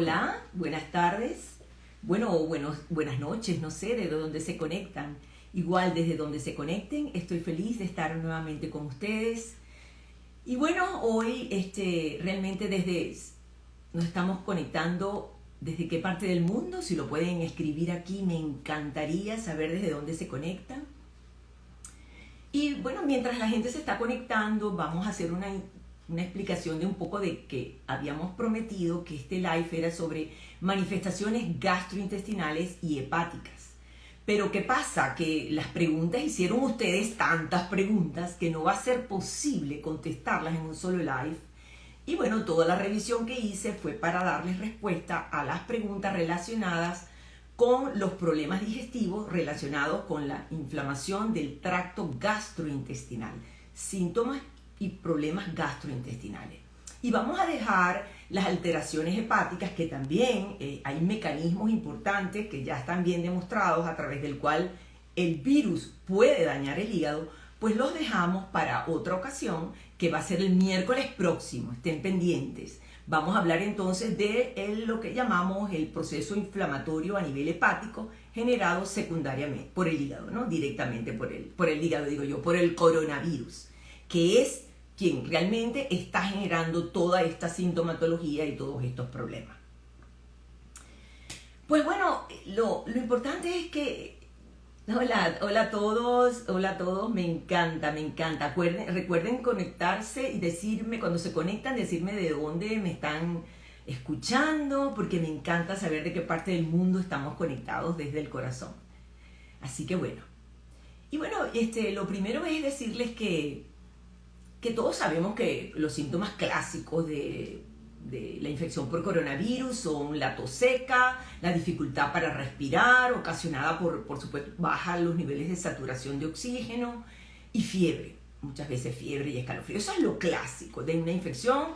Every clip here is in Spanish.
Hola, buenas tardes. Bueno, buenos, buenas noches, no sé de dónde se conectan. Igual desde donde se conecten, estoy feliz de estar nuevamente con ustedes. Y bueno, hoy este, realmente desde nos estamos conectando desde qué parte del mundo, si lo pueden escribir aquí, me encantaría saber desde dónde se conectan. Y bueno, mientras la gente se está conectando, vamos a hacer una una explicación de un poco de que habíamos prometido que este live era sobre manifestaciones gastrointestinales y hepáticas. Pero ¿qué pasa? Que las preguntas hicieron ustedes tantas preguntas que no va a ser posible contestarlas en un solo live. Y bueno, toda la revisión que hice fue para darles respuesta a las preguntas relacionadas con los problemas digestivos relacionados con la inflamación del tracto gastrointestinal, síntomas y problemas gastrointestinales. Y vamos a dejar las alteraciones hepáticas, que también eh, hay mecanismos importantes que ya están bien demostrados a través del cual el virus puede dañar el hígado, pues los dejamos para otra ocasión, que va a ser el miércoles próximo, estén pendientes. Vamos a hablar entonces de lo que llamamos el proceso inflamatorio a nivel hepático generado secundariamente por el hígado, no directamente por el, por el hígado, digo yo, por el coronavirus, que es quien realmente está generando toda esta sintomatología y todos estos problemas. Pues bueno, lo, importante es que... Hola, hola a todos, hola a todos, me encanta, me encanta. recuerden conectarse y decirme, cuando se conectan, decirme de dónde me están escuchando, porque me encanta saber de qué parte del mundo estamos conectados desde el corazón. Así que bueno. Y bueno, este, lo primero es decirles que que todos sabemos que los síntomas clásicos de, la infección por coronavirus son la tos seca, la dificultad para respirar, ocasionada por, por supuesto, bajar los niveles de saturación de oxígeno y fiebre, muchas veces fiebre y escalofrío. Eso es lo clásico de una infección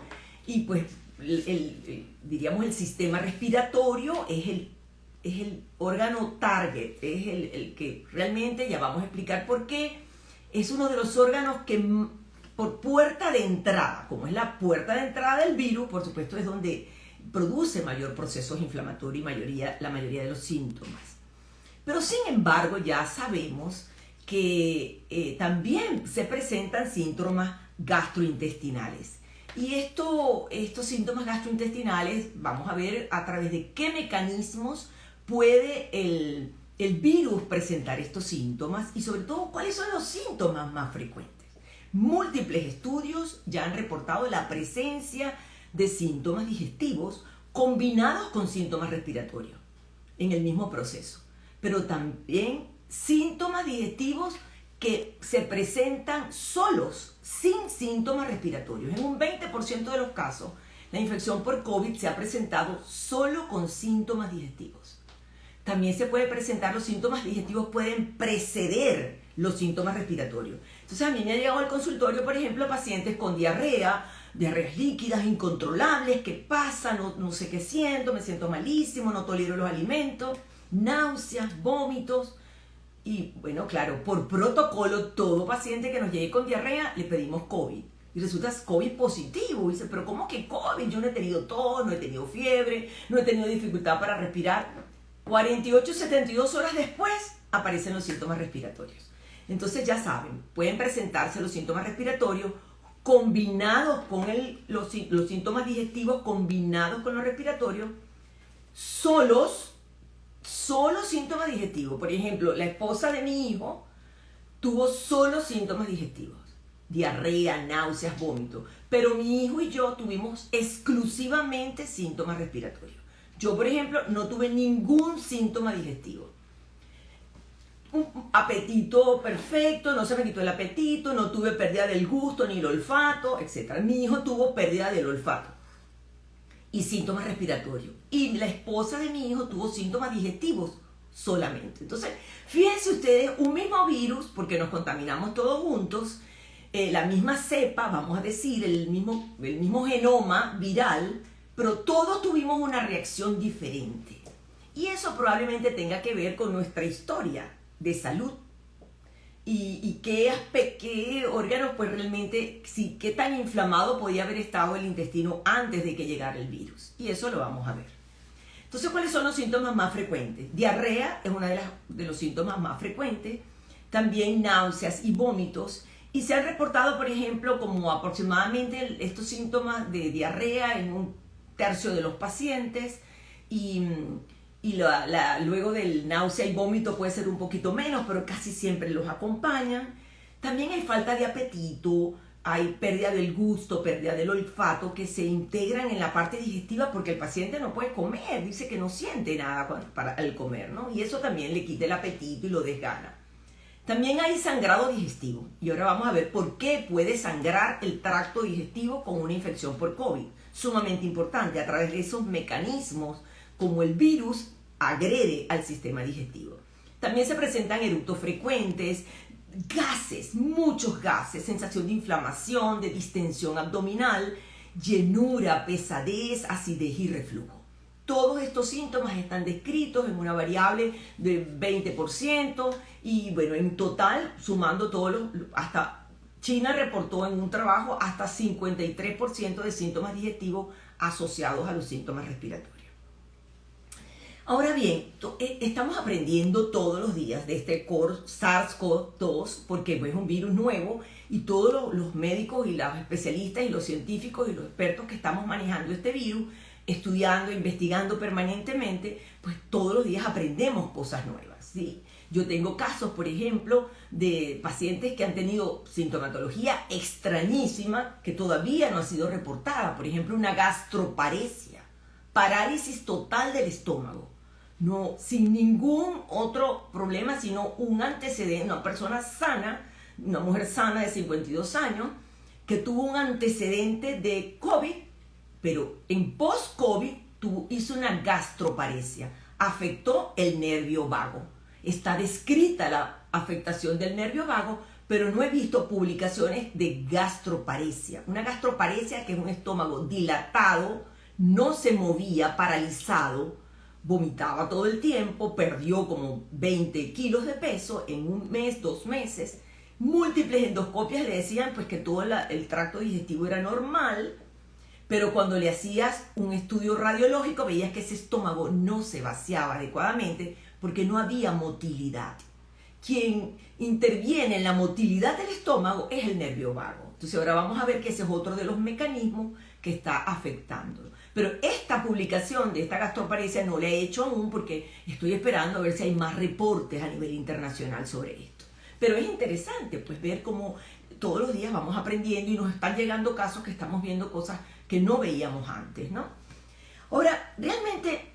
y pues el, diríamos el sistema respiratorio es el, es el órgano target, es el, el que realmente, ya vamos a explicar por qué, es uno de los órganos que por puerta de entrada, como es la puerta de entrada del virus, por supuesto es donde produce mayor procesos inflamatorios y mayoría, la mayoría de los síntomas. Pero sin embargo ya sabemos que eh, también se presentan síntomas gastrointestinales. Y esto, estos síntomas gastrointestinales, vamos a ver a través de qué mecanismos puede el, el virus presentar estos síntomas y sobre todo cuáles son los síntomas más frecuentes. Múltiples estudios ya han reportado la presencia de síntomas digestivos combinados con síntomas respiratorios en el mismo proceso, pero también síntomas digestivos que se presentan solos, sin síntomas respiratorios. En un 20% de los casos, la infección por COVID se ha presentado solo con síntomas digestivos. También se puede presentar, los síntomas digestivos pueden preceder los síntomas respiratorios. Entonces a mí me ha llegado al consultorio, por ejemplo, pacientes con diarrea, diarreas líquidas incontrolables, ¿qué pasa? No, no sé qué siento, me siento malísimo, no tolero los alimentos, náuseas, vómitos. Y bueno, claro, por protocolo, todo paciente que nos llegue con diarrea le pedimos COVID. Y resulta COVID positivo. Y dice, pero ¿cómo que COVID? Yo no he tenido tos, no he tenido fiebre, no he tenido dificultad para respirar. 48, 72 horas después aparecen los síntomas respiratorios. Entonces ya saben, pueden presentarse los síntomas respiratorios combinados con los, síntomas digestivos, combinados con los respiratorios, solos, solo síntomas digestivos. Por ejemplo, la esposa de mi hijo tuvo solo síntomas digestivos, diarrea, náuseas, vómitos, pero mi hijo y yo tuvimos exclusivamente síntomas respiratorios. Yo, por ejemplo, no tuve ningún síntoma digestivo un apetito perfecto, no se me quitó el apetito, no tuve pérdida del gusto ni el olfato, etc. Mi hijo tuvo pérdida del olfato y síntomas respiratorios. Y la esposa de mi hijo tuvo síntomas digestivos solamente. Entonces, fíjense ustedes, un mismo virus, porque nos contaminamos todos juntos, eh, la misma cepa, vamos a decir, el mismo, el mismo genoma viral, pero todos tuvimos una reacción diferente. Y eso probablemente tenga que ver con nuestra historia de salud. Y, qué, qué órganos, pues realmente, sí, qué tan inflamado podía haber estado el intestino antes de que llegara el virus. Y eso lo vamos a ver. Entonces, ¿cuáles son los síntomas más frecuentes? Diarrea es uno de, de los síntomas más frecuentes, también náuseas y vómitos, y se han reportado, por ejemplo, como aproximadamente estos síntomas de diarrea en un tercio de los pacientes y, y luego del náusea y vómito puede ser un poquito menos, pero casi siempre los acompañan. También hay falta de apetito, hay pérdida del gusto, pérdida del olfato que se integran en la parte digestiva porque el paciente no puede comer, dice que no siente nada para el comer, ¿no? Y eso también le quita el apetito y lo desgana. También hay sangrado digestivo y ahora vamos a ver por qué puede sangrar el tracto digestivo con una infección por COVID. Sumamente importante a través de esos mecanismos como el virus agrede al sistema digestivo. También se presentan eructos frecuentes, gases, muchos gases, sensación de inflamación, de distensión abdominal, llenura, pesadez, acidez y reflujo. Todos estos síntomas están descritos en una variable de 20% y bueno, en total, sumando todos los, hasta China reportó en un trabajo hasta 53% de síntomas digestivos asociados a los síntomas respiratorios. Ahora bien, eh, estamos aprendiendo todos los días de este SARS-CoV-2 porque es un virus nuevo y todos los médicos y los especialistas y los científicos y los expertos que estamos manejando este virus estudiando, investigando permanentemente, pues todos los días aprendemos cosas nuevas. ¿sí? Yo tengo casos, por ejemplo, de pacientes que han tenido sintomatología extrañísima que todavía no ha sido reportada. Por ejemplo, una gastroparesia, parálisis total del estómago. Sin ningún otro problema, sino un antecedente, una persona sana, una mujer sana de 52 años, que tuvo un antecedente de COVID pero en post-COVID hizo una gastroparesia, afectó el nervio vago. Está descrita la afectación del nervio vago, pero no he visto publicaciones de gastroparesia. Una gastroparesia que es un estómago dilatado, no se movía, paralizado, vomitaba todo el tiempo, perdió como 20 kilos de peso en un mes, dos meses. Múltiples endoscopias le decían pues que todo el tracto digestivo era normal, pero cuando le hacías un estudio radiológico veías que ese estómago no se vaciaba adecuadamente porque no había motilidad. Quien interviene en la motilidad del estómago es el nervio vago. Entonces ahora vamos a ver que ese es otro de los mecanismos que está afectando. Pero esta publicación de esta gastroparesia no la he hecho aún porque estoy esperando a ver si hay más reportes a nivel internacional sobre esto. Pero es interesante pues ver cómo todos los días vamos aprendiendo y nos están llegando casos que estamos viendo cosas que no veíamos antes, ¿no? Ahora, realmente,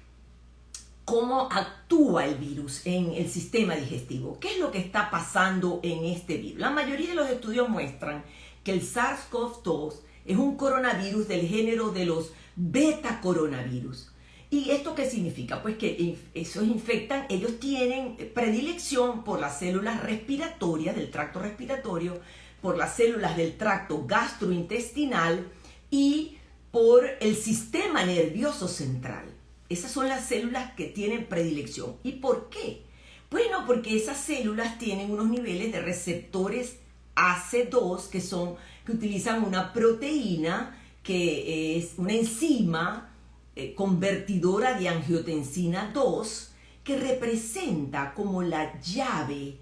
¿cómo actúa el virus en el sistema digestivo? ¿Qué es lo que está pasando en este virus? La mayoría de los estudios muestran que el SARS-CoV-2 es un coronavirus del género de los beta coronavirus. ¿Y esto qué significa? Pues que esos infectan, ellos tienen predilección por las células respiratorias del tracto respiratorio, por las células del tracto gastrointestinal y por el sistema nervioso central. Esas son las células que tienen predilección. ¿Y por qué? Bueno, porque esas células tienen unos niveles de receptores AC2 que son que utilizan una proteína que es una enzima eh, convertidora de angiotensina 2 que representa como la llave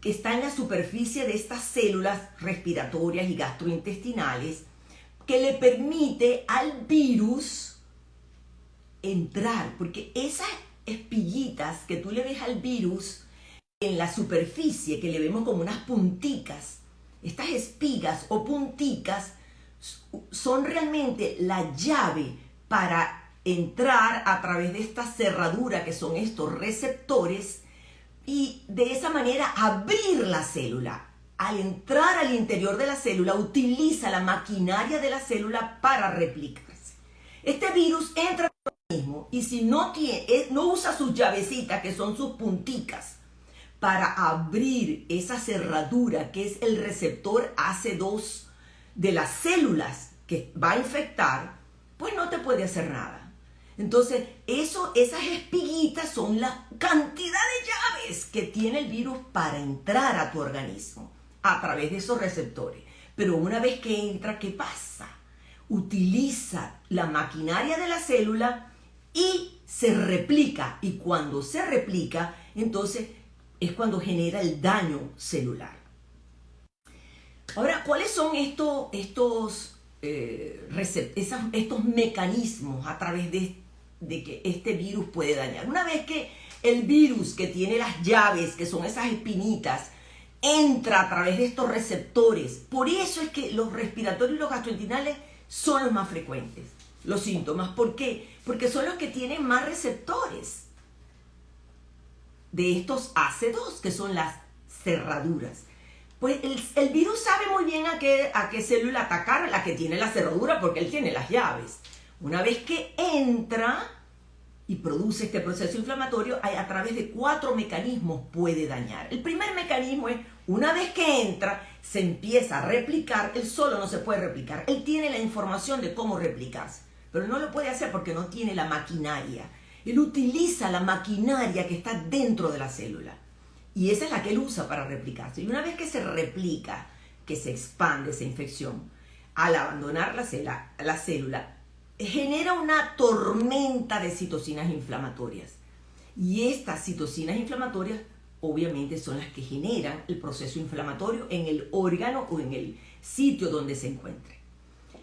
que está en la superficie de estas células respiratorias y gastrointestinales que le permite al virus entrar, porque esas espiguitas que tú le ves al virus en la superficie, que le vemos como unas punticas, estas espigas o punticas son realmente la llave para entrar a través de esta cerradura que son estos receptores y de esa manera abrir la célula al entrar al interior de la célula, utiliza la maquinaria de la célula para replicarse. Este virus entra y si no, tiene, eh, no usa sus llavecitas, que son sus punticas, para abrir esa cerradura que es el receptor AC2 de las células que va a infectar, pues no te puede hacer nada. Entonces, eso, esas espiguitas son la cantidad de llaves que tiene el virus para entrar a tu organismo a través de esos receptores. Pero una vez que entra, ¿qué pasa? Utiliza la maquinaria de la célula y se replica. Y cuando se replica, entonces es cuando genera el daño celular. Ahora, ¿cuáles son estos, estos, eh, estos mecanismos a través de, de que este virus puede dañar? Una vez que el virus que tiene las llaves, que son esas espinitas, entra a través de estos receptores. Por eso es que los respiratorios y los gastrointestinales son los más frecuentes, los síntomas. ¿Por qué? Porque son los que tienen más receptores de estos ácidos, que son las cerraduras. Pues el, virus sabe muy bien a qué, a qué célula atacar, la que tiene la cerradura, porque él tiene las llaves. Una vez que entra, y produce este proceso inflamatorio, a través de cuatro mecanismos puede dañar. El primer mecanismo es, una vez que entra, se empieza a replicar, él solo no se puede replicar, él tiene la información de cómo replicarse, pero no lo puede hacer porque no tiene la maquinaria. Él utiliza la maquinaria que está dentro de la célula y esa es la que él usa para replicarse. Y una vez que se replica, que se expande esa infección, al abandonar la célula, la célula genera una tormenta de citocinas inflamatorias. Y estas citocinas inflamatorias obviamente son las que generan el proceso inflamatorio en el órgano o en el sitio donde se encuentre.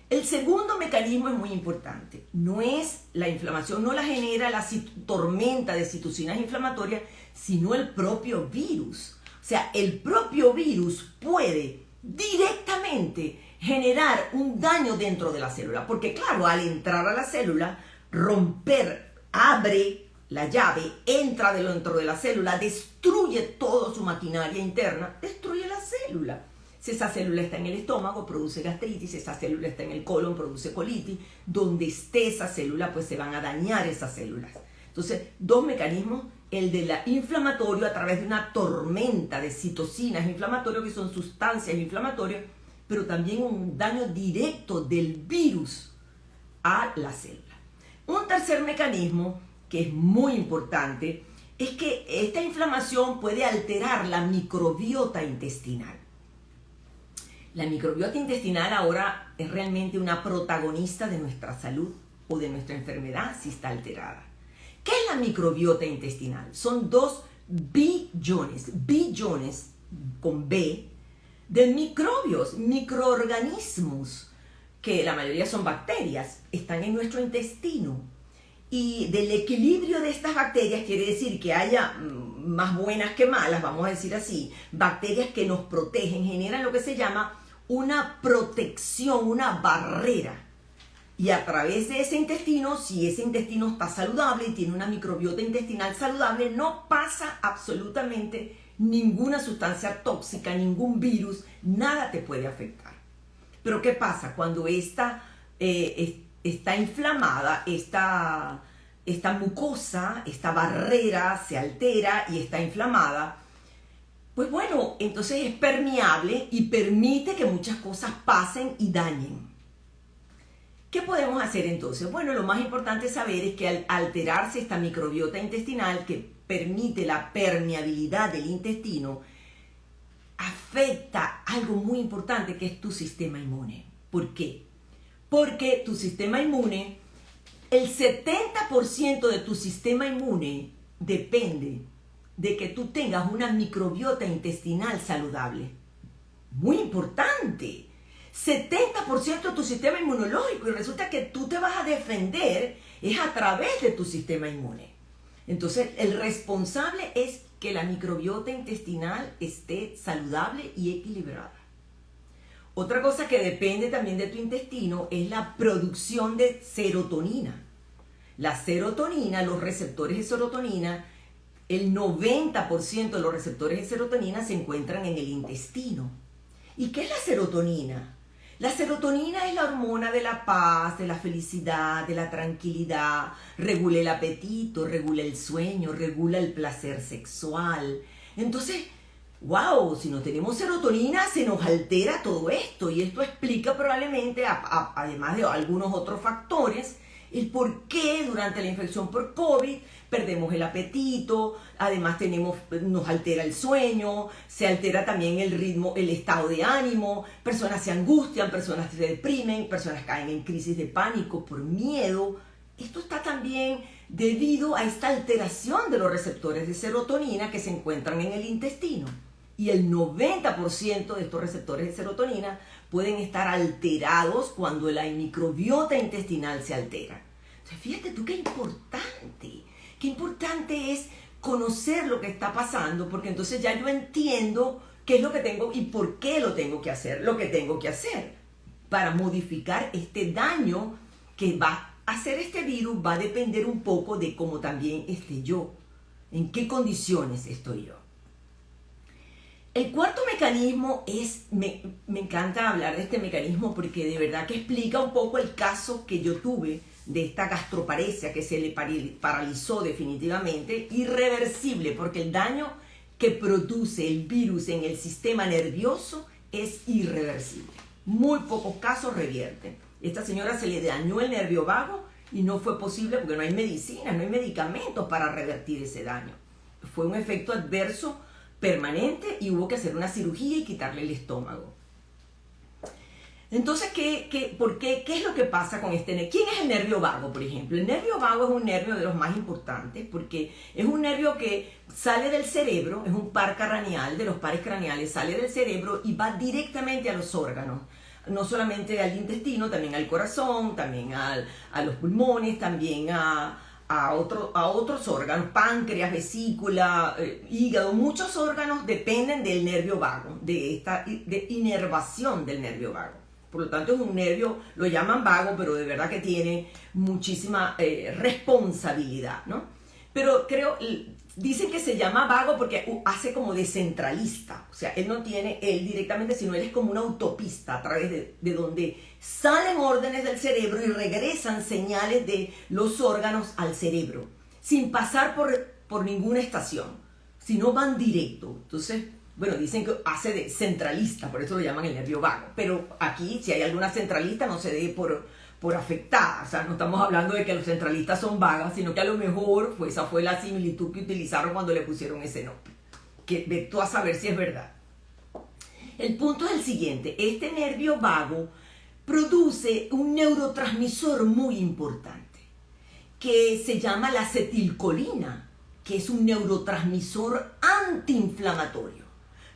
El segundo mecanismo es muy importante. No es la inflamación, no la genera la tormenta de citocinas inflamatorias, sino el propio virus. O sea, el propio virus puede directamente generar un daño dentro de la célula. Porque claro, al entrar a la célula, romper, abre la llave, entra dentro de la célula, destruye toda su maquinaria interna, destruye la célula. Si esa célula está en el estómago, produce gastritis, si esa célula está en el colon, produce colitis. Donde esté esa célula, pues se van a dañar esas células. Entonces, dos mecanismos, el de la inflamatorio a través de una tormenta de citocinas inflamatorias, que son sustancias inflamatorias, pero también un daño directo del virus a la célula. Un tercer mecanismo que es muy importante es que esta inflamación puede alterar la microbiota intestinal. La microbiota intestinal ahora es realmente una protagonista de nuestra salud o de nuestra enfermedad si está alterada. ¿Qué es la microbiota intestinal? Son dos billones, billones con B, de microbios, microorganismos, que la mayoría son bacterias, están en nuestro intestino. Y del equilibrio de estas bacterias quiere decir que haya mm, más buenas que malas, vamos a decir así, bacterias que nos protegen, generan lo que se llama una protección, una barrera. Y a través de ese intestino, si ese intestino está saludable y tiene una microbiota intestinal saludable, no pasa absolutamente ninguna sustancia tóxica, ningún virus, nada te puede afectar. Pero ¿qué pasa? Cuando esta eh, está inflamada, esta, esta mucosa, esta barrera se altera y está inflamada, pues bueno, entonces es permeable y permite que muchas cosas pasen y dañen. ¿Qué podemos hacer entonces? Bueno, lo más importante saber es que al alterarse esta microbiota intestinal, que permite la permeabilidad del intestino, afecta algo muy importante que es tu sistema inmune. ¿Por qué? Porque tu sistema inmune, el 70% de tu sistema inmune depende de que tú tengas una microbiota intestinal saludable. Muy importante. 70% de tu sistema inmunológico y resulta que tú te vas a defender es a través de tu sistema inmune. Entonces, el responsable es que la microbiota intestinal esté saludable y equilibrada. Otra cosa que depende también de tu intestino es la producción de serotonina. La serotonina, los receptores de serotonina, el 90% de los receptores de serotonina se encuentran en el intestino. ¿Y qué es la serotonina? La serotonina es la hormona de la paz, de la felicidad, de la tranquilidad, regula el apetito, regula el sueño, regula el placer sexual. Entonces, wow, si no tenemos serotonina se nos altera todo esto y esto explica probablemente, además de algunos otros factores, el por qué durante la infección por COVID perdemos el apetito, además tenemos, nos altera el sueño, se altera también el ritmo, el estado de ánimo, personas se angustian, personas se deprimen, personas caen en crisis de pánico por miedo. esto está también debido a esta alteración de los receptores de serotonina que se encuentran en el intestino. Y el 90% de estos receptores de serotonina pueden estar alterados cuando la microbiota intestinal se altera. Fíjate tú qué importante, qué importante es conocer lo que está pasando, porque entonces ya yo entiendo qué es lo que tengo y por qué lo tengo que hacer, lo que tengo que hacer para modificar este daño que va a hacer este virus, va a depender un poco de cómo también esté yo, en qué condiciones estoy yo. El cuarto mecanismo es, me, me, encanta hablar de este mecanismo porque de verdad que explica un poco el caso que yo tuve de esta gastroparesia que se le paralizó definitivamente, irreversible, porque el daño que produce el virus en el sistema nervioso es irreversible. Muy pocos casos revierten. Esta señora se le dañó el nervio vago y no fue posible porque no hay medicina, no hay medicamentos para revertir ese daño. Fue un efecto adverso permanente y hubo que hacer una cirugía y quitarle el estómago. Entonces, ¿qué, qué, por qué, ¿qué es lo que pasa con este nervio? ¿Quién es el nervio vago, por ejemplo? El nervio vago es un nervio de los más importantes porque es un nervio que sale del cerebro, es un par craneal, de los pares craneales, sale del cerebro y va directamente a los órganos. No solamente al intestino, también al corazón, también al, a los pulmones, también a, a, otro, a otros órganos, páncreas, vesícula, eh, hígado, muchos órganos dependen del nervio vago, de esta de inervación del nervio vago. Por lo tanto, es un nervio, lo llaman vago, pero de verdad que tiene muchísima eh, responsabilidad, ¿no? Pero creo, dicen que se llama vago porque hace como de centralista. O sea, él no tiene él directamente, sino él es como una autopista a través de, de donde salen órdenes del cerebro y regresan señales de los órganos al cerebro, sin pasar por, por ninguna estación, sino van directo. Entonces, bueno, dicen que hace de centralista, por eso lo llaman el nervio vago. Pero aquí, si hay alguna centralista, no se dé por, por afectada. O sea, no estamos hablando de que los centralistas son vagas, sino que a lo mejor pues, esa fue la similitud que utilizaron cuando le pusieron ese nombre. Que ve tú a saber si es verdad. El punto es el siguiente: este nervio vago produce un neurotransmisor muy importante que se llama la acetilcolina, que es un neurotransmisor antiinflamatorio.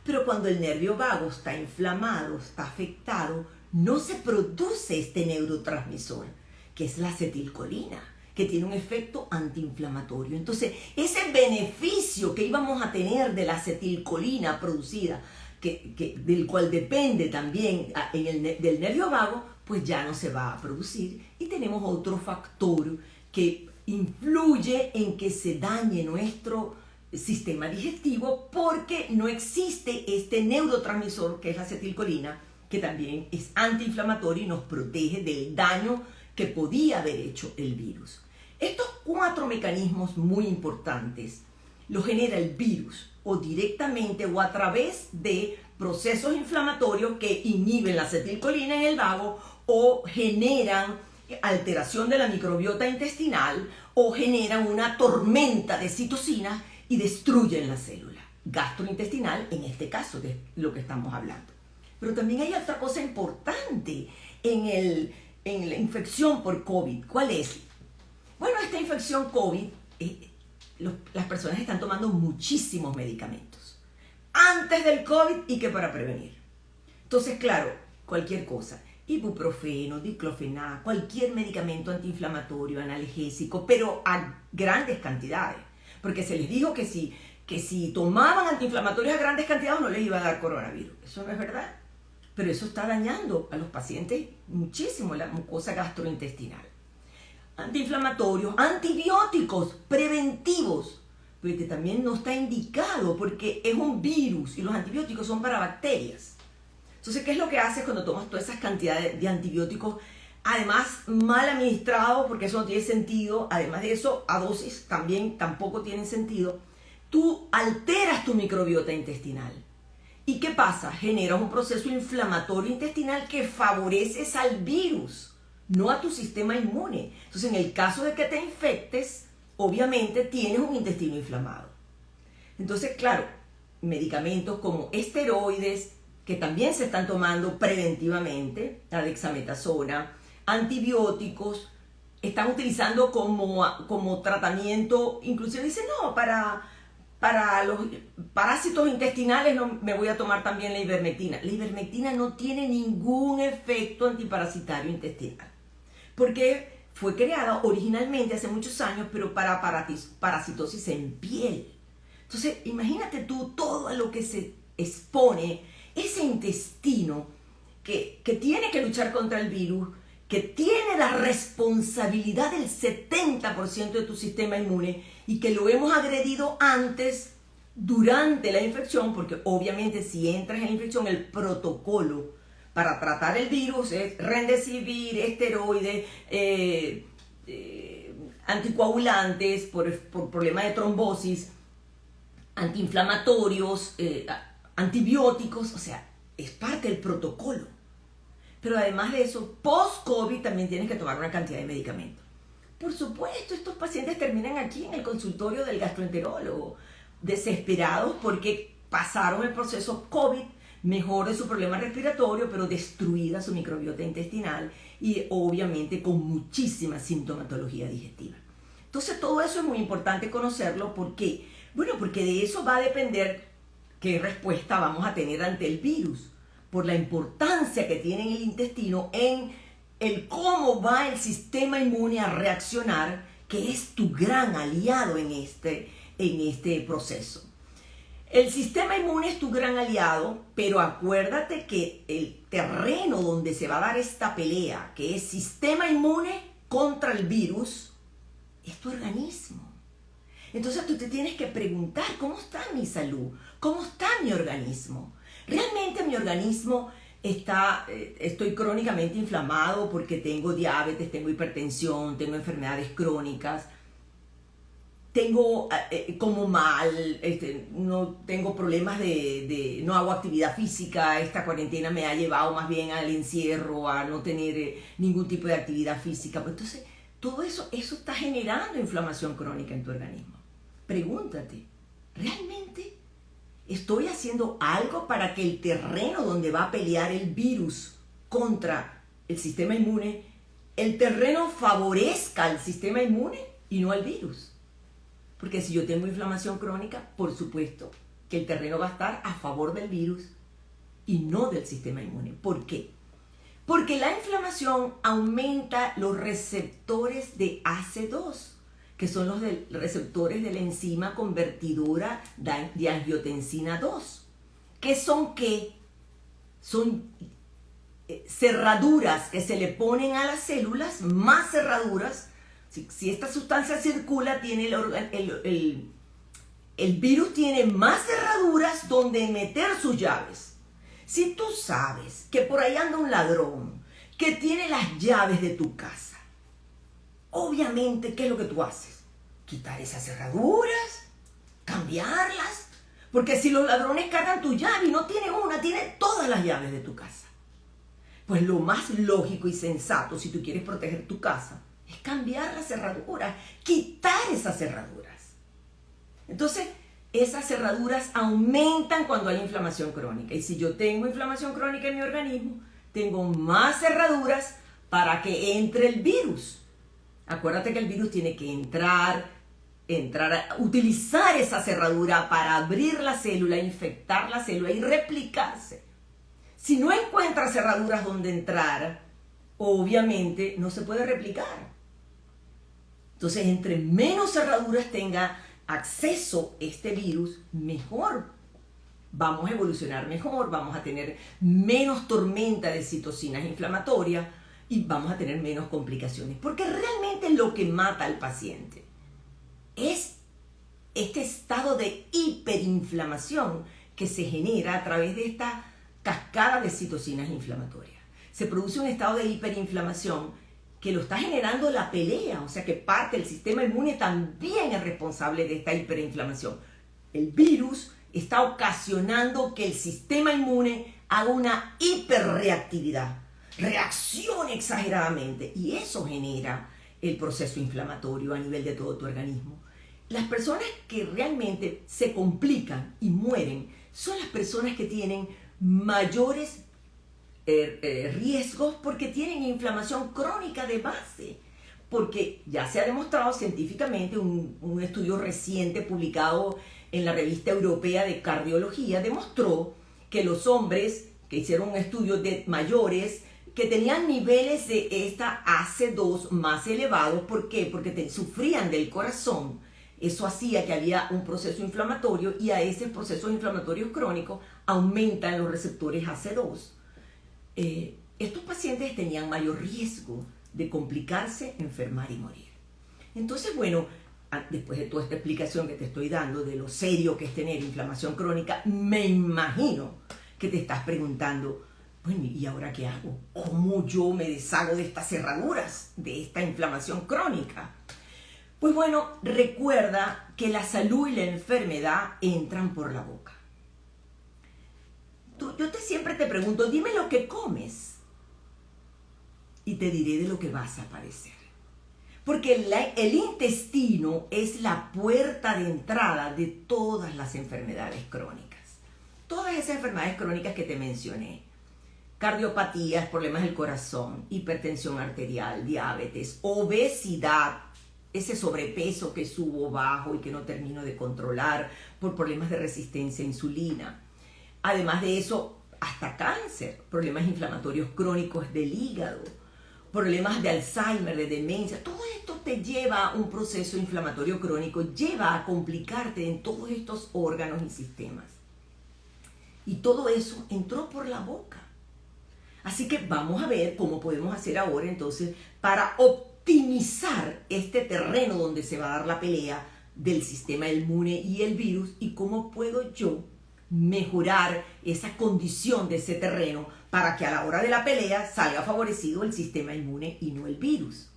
Pero cuando el nervio vago está inflamado, está afectado, no se produce este neurotransmisor, que es la acetilcolina, que tiene un efecto antiinflamatorio. Entonces, ese beneficio que íbamos a tener de la acetilcolina producida, que, del cual depende también en el, del nervio vago, pues ya no se va a producir. Y tenemos otro factor que influye en que se dañe nuestro sistema digestivo porque no existe este neurotransmisor que es la acetilcolina, que también es antiinflamatorio y nos protege del daño que podía haber hecho el virus. Estos cuatro mecanismos muy importantes los genera el virus o directamente o a través de procesos inflamatorios que inhiben la acetilcolina en el vago o generan alteración de la microbiota intestinal o generan una tormenta de citocinas y destruyen la célula gastrointestinal, en este caso de lo que estamos hablando. Pero también hay otra cosa importante en, el, en la infección por COVID. ¿Cuál es? Bueno, esta infección COVID, eh, las personas están tomando muchísimos medicamentos. Antes del COVID y que para prevenir. Entonces, claro, cualquier cosa. Ibuprofeno, diclofenac, cualquier medicamento antiinflamatorio, analgésico, pero a grandes cantidades porque se les dijo que si, que si tomaban antiinflamatorios a grandes cantidades no les iba a dar coronavirus. Eso no es verdad. Pero eso está dañando a los pacientes muchísimo la mucosa gastrointestinal. Antiinflamatorios, antibióticos preventivos, pero que también no está indicado porque es un virus y los antibióticos son para bacterias. Entonces, ¿qué es lo que haces cuando tomas todas esas cantidades de antibióticos además mal administrado, porque eso no tiene sentido, además de eso, a dosis también tampoco tienen sentido, tú alteras tu microbiota intestinal. ¿Y qué pasa? Generas un proceso inflamatorio intestinal que favoreces al virus, no a tu sistema inmune. Entonces, en el caso de que te infectes, obviamente tienes un intestino inflamado. Entonces, claro, medicamentos como esteroides, que también se están tomando preventivamente, la dexametasona, antibióticos, están utilizando como, como tratamiento, inclusive dicen, no, para, para los parásitos intestinales no, me voy a tomar también la ivermectina. La ivermectina no tiene ningún efecto antiparasitario intestinal, porque fue creada originalmente hace muchos años, pero para parasitosis en piel. Entonces, imagínate tú todo lo que se expone ese intestino que, que tiene que luchar contra el virus, que tiene la responsabilidad del 70% de tu sistema inmune y que lo hemos agredido antes, durante la infección, porque obviamente si entras en la infección, el protocolo para tratar el virus es rendecibir, esteroides, eh, eh, anticoagulantes por, por problemas de trombosis, antiinflamatorios, eh, antibióticos, o sea, es parte del protocolo. Pero además de eso, post-COVID también tienes que tomar una cantidad de medicamentos. Por supuesto, estos pacientes terminan aquí en el consultorio del gastroenterólogo, desesperados porque pasaron el proceso COVID, mejor de su problema respiratorio, pero destruida su microbiota intestinal y obviamente con muchísima sintomatología digestiva. Entonces todo eso es muy importante conocerlo porque, bueno, porque de eso va a depender qué respuesta vamos a tener ante el virus por la importancia que tiene el intestino en el cómo va el sistema inmune a reaccionar, que es tu gran aliado en este, en este proceso. El sistema inmune es tu gran aliado, pero acuérdate que el terreno donde se va a dar esta pelea, que es sistema inmune contra el virus, es tu organismo. Entonces tú te tienes que preguntar, ¿cómo está mi salud? ¿Cómo está mi organismo? Realmente mi organismo está, eh, estoy crónicamente inflamado porque tengo diabetes, tengo hipertensión, tengo enfermedades crónicas, tengo eh, eh, como mal, este, no tengo problemas de, no hago actividad física, esta cuarentena me ha llevado más bien al encierro, a no tener ningún tipo de actividad física. Pues entonces, todo eso, eso está generando inflamación crónica en tu organismo. Pregúntate, ¿realmente estoy haciendo algo para que el terreno donde va a pelear el virus contra el sistema inmune, el terreno favorezca al sistema inmune y no al virus. Porque si yo tengo inflamación crónica, por supuesto que el terreno va a estar a favor del virus y no del sistema inmune. ¿Por qué? Porque la inflamación aumenta los receptores de AC2 que son los receptores de la enzima convertidora de angiotensina 2. ¿Qué son qué? Son eh, cerraduras que se le ponen a las células, más cerraduras. Si, esta sustancia circula, tiene el, el virus tiene más cerraduras donde meter sus llaves. Si tú sabes que por ahí anda un ladrón que tiene las llaves de tu casa, obviamente, ¿qué es lo que tú haces? Quitar esas cerraduras, cambiarlas. Porque si los ladrones cargan tu llave y no tiene una, tiene todas las llaves de tu casa. Pues lo más lógico y sensato, si tú quieres proteger tu casa, es cambiar las cerraduras, quitar esas cerraduras. Entonces, esas cerraduras aumentan cuando hay inflamación crónica. Y si yo tengo inflamación crónica en mi organismo, tengo más cerraduras para que entre el virus. Acuérdate que el virus tiene que entrar, entrar utilizar esa cerradura para abrir la célula, infectar la célula y replicarse. Si no encuentra cerraduras donde entrar, obviamente no se puede replicar. Entonces, entre menos cerraduras tenga acceso este virus, mejor. Vamos a evolucionar mejor, vamos a tener menos tormenta de citocinas inflamatorias, y vamos a tener menos complicaciones. Porque realmente lo que mata al paciente es este estado de hiperinflamación que se genera a través de esta cascada de citocinas inflamatorias. Se produce un estado de hiperinflamación que lo está generando la pelea, o sea que parte del sistema inmune también es responsable de esta hiperinflamación. El virus está ocasionando que el sistema inmune haga una hiperreactividad reacciona exageradamente y eso genera el proceso inflamatorio a nivel de todo tu organismo. Las personas que realmente se complican y mueren son las personas que tienen mayores eh, eh, riesgos porque tienen inflamación crónica de base. porque ya se ha demostrado científicamente, un, un estudio reciente publicado en la revista europea de cardiología demostró que los hombres que hicieron un estudio de mayores que tenían niveles de esta AC2 más elevados, ¿por qué? Porque sufrían del corazón. Eso hacía que había un proceso inflamatorio y a ese proceso inflamatorio crónico aumentan los receptores AC2. Eh, estos pacientes tenían mayor riesgo de complicarse, enfermar y morir. Entonces, bueno, después de toda esta explicación que te estoy dando de lo serio que es tener inflamación crónica, me imagino que te estás preguntando, bueno, ¿y ahora qué hago? ¿Cómo yo me deshago de estas cerraduras, de esta inflamación crónica? Pues bueno, recuerda que la salud y la enfermedad entran por la boca. yo te, siempre te pregunto, dime lo que comes y te diré de lo que vas a padecer. Porque el intestino es la puerta de entrada de todas las enfermedades crónicas. Todas esas enfermedades crónicas que te mencioné. Cardiopatías, problemas del corazón, hipertensión arterial, diabetes, obesidad, ese sobrepeso que subo bajo y que no termino de controlar por problemas de resistencia a insulina. Además de eso, hasta cáncer, problemas inflamatorios crónicos del hígado, problemas de Alzheimer, de demencia, todo esto te lleva a un proceso inflamatorio crónico, lleva a complicarte en todos estos órganos y sistemas. Y todo eso entró por la boca. Así que vamos a ver cómo podemos hacer ahora entonces para optimizar este terreno donde se va a dar la pelea del sistema inmune y el virus y cómo puedo yo mejorar esa condición de ese terreno para que a la hora de la pelea salga favorecido el sistema inmune y no el virus.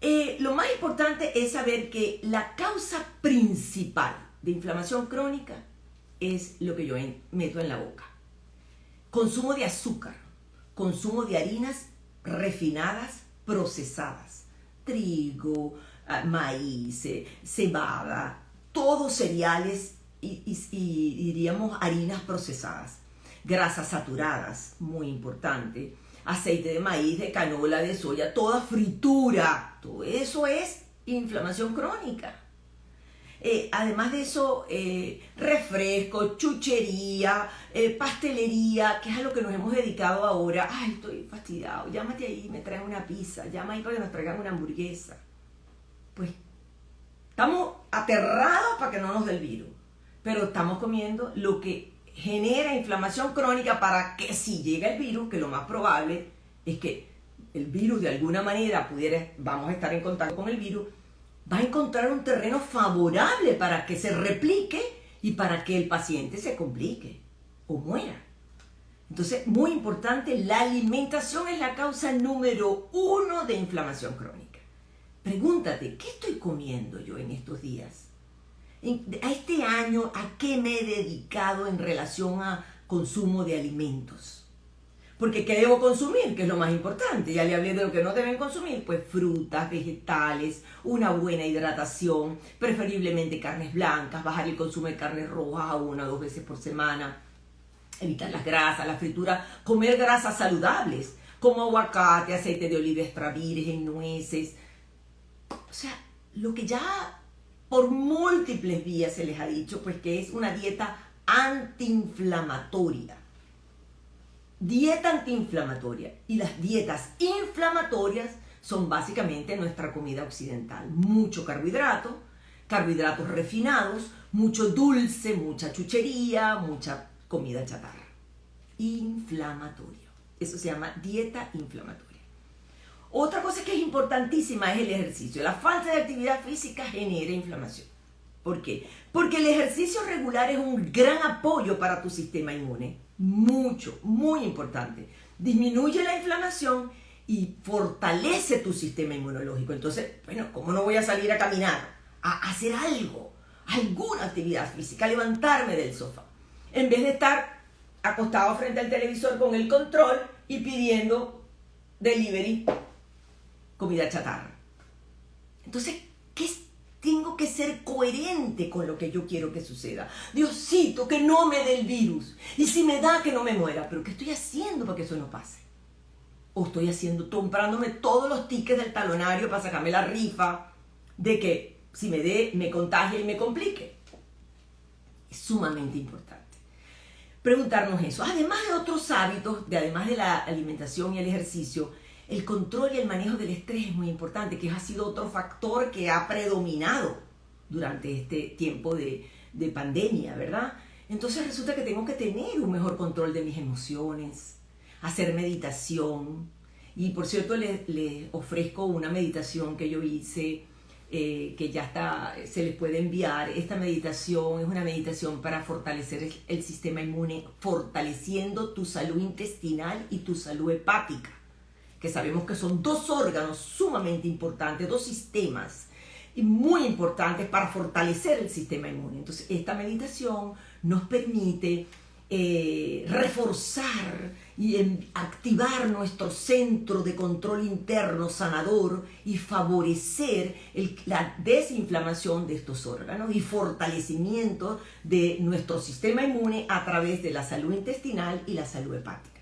Eh, lo más importante es saber que la causa principal de inflamación crónica es lo que yo meto en la boca. Consumo de azúcar, consumo de harinas refinadas, procesadas, trigo, ah, maíz, eh, cebada, todos cereales y, diríamos harinas procesadas, grasas saturadas, muy importante, aceite de maíz, de canola, de soya, toda fritura, todo eso es inflamación crónica. Eh, además de eso, eh, refresco, chuchería, eh, pastelería, que es a lo que nos hemos dedicado ahora. Ay, estoy fastidiado, llámate ahí, me traen una pizza, llama ahí para que nos traigan una hamburguesa. Pues estamos aterrados para que no nos dé el virus pero estamos comiendo lo que genera inflamación crónica para que si llega el virus, que lo más probable es que el virus de alguna manera pudiera, vamos a estar en contacto con el virus, va a encontrar un terreno favorable para que se replique y para que el paciente se complique o muera. Entonces, muy importante, la alimentación es la causa número uno de inflamación crónica. Pregúntate, ¿qué estoy comiendo yo en estos días? a este año, ¿a qué me he dedicado en relación a consumo de alimentos? Porque ¿qué debo consumir? Que es lo más importante. Ya le hablé de lo que no deben consumir, pues frutas, vegetales, una buena hidratación, preferiblemente carnes blancas, bajar el consumo de carnes rojas una o dos veces por semana, evitar las grasas, la fritura, comer grasas saludables, como aguacate, aceite de oliva extra virgen, nueces. O sea, lo que ya por múltiples vías se les ha dicho, pues que es una dieta antiinflamatoria. Dieta antiinflamatoria. Y las dietas inflamatorias son básicamente nuestra comida occidental. Mucho carbohidrato, carbohidratos refinados, mucho dulce, mucha chuchería, mucha comida chatarra. Inflamatorio. Eso se llama dieta inflamatoria. Otra cosa que es importantísima es el ejercicio. La falta de actividad física genera inflamación. ¿Por qué? Porque el ejercicio regular es un gran apoyo para tu sistema inmune. Mucho, muy importante. Disminuye la inflamación y fortalece tu sistema inmunológico. Entonces, bueno, ¿cómo no voy a salir a caminar? A hacer algo, alguna actividad física, levantarme del sofá. En vez de estar acostado frente al televisor con el control y pidiendo delivery comida chatarra. Entonces, ¿qué tengo que ser coherente con lo que yo quiero que suceda. Diosito, que no me dé el virus. Y si me da, que no me muera. Pero ¿qué estoy haciendo para que eso no pase? o estoy haciendo, comprándome todos los tickets del talonario para sacarme la rifa de que si me dé, me contagie y me complique. Es sumamente importante. Preguntarnos eso. Además de otros hábitos, de además de la alimentación y el ejercicio, el control y el manejo del estrés es muy importante, que ha sido otro factor que ha predominado durante este tiempo de, de pandemia, ¿verdad? Entonces resulta que tengo que tener un mejor control de mis emociones, hacer meditación. Y por cierto, les, ofrezco una meditación que yo hice, eh, que ya está, se les puede enviar. Esta meditación es una meditación para fortalecer el sistema inmune, fortaleciendo tu salud intestinal y tu salud hepática, que sabemos que son dos órganos sumamente importantes, dos sistemas muy importantes para fortalecer el sistema inmune. Entonces, esta meditación nos permite eh, reforzar y activar nuestro centro de control interno sanador y favorecer la desinflamación de estos órganos y fortalecimiento de nuestro sistema inmune a través de la salud intestinal y la salud hepática.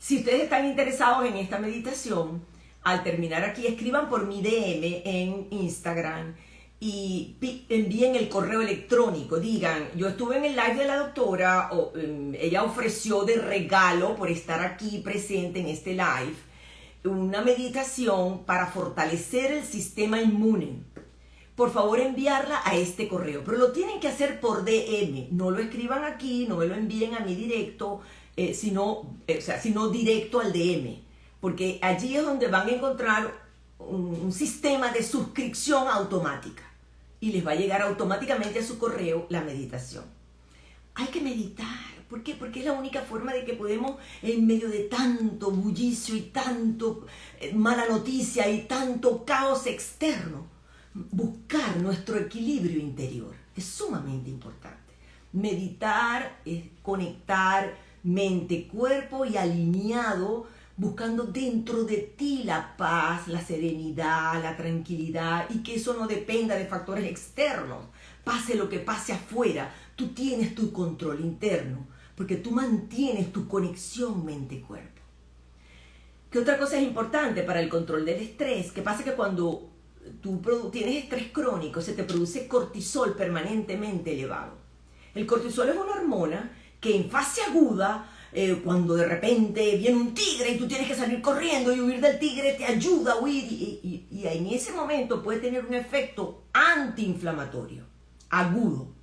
Si ustedes están interesados en esta meditación, al terminar aquí, escriban por mi DM en Instagram y envíen el correo electrónico, digan, yo estuve en el live de la doctora, em, ella ofreció de regalo por estar aquí presente en este live una meditación para fortalecer el sistema inmune. Por favor enviarla a este correo, pero lo tienen que hacer por DM, no lo escriban aquí, no me lo envíen a mi directo, eh, sino, eh, o sea, sino directo al DM, porque allí es donde van a encontrar un sistema de suscripción automática y les va a llegar automáticamente a su correo la meditación. Hay que meditar. ¿Por qué? Porque es la única forma de que podemos, en medio de tanto bullicio y tanto eh, mala noticia y tanto caos externo, buscar nuestro equilibrio interior. Es sumamente importante. Meditar es conectar mente, cuerpo y alineado buscando dentro de ti la paz, la serenidad, la tranquilidad y que eso no dependa de factores externos. Pase lo que pase afuera, tú tienes tu control interno porque tú mantienes tu conexión mente-cuerpo. ¿Qué otra cosa es importante para el control del estrés? Que pasa que cuando tú tienes estrés crónico se te produce cortisol permanentemente elevado. El cortisol es una hormona que en fase aguda eh, cuando de repente viene un tigre y tú tienes que salir corriendo y huir del tigre, te ayuda a huir y, y en ese momento puede tener un efecto antiinflamatorio, agudo.